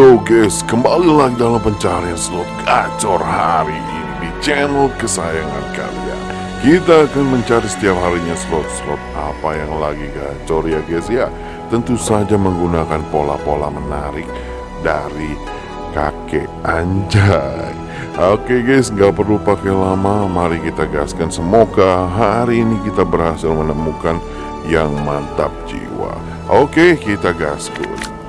Yo guys, kembali lagi dalam pencarian slot gacor hari ini di channel kesayangan kalian. Kita akan mencari setiap harinya slot-slot apa yang lagi gacor ya guys ya. Tentu saja menggunakan pola-pola menarik dari kakek anjay. Oke guys, nggak perlu pakai lama, mari kita gaskan. Semoga hari ini kita berhasil menemukan yang mantap jiwa. Oke, kita gaskun.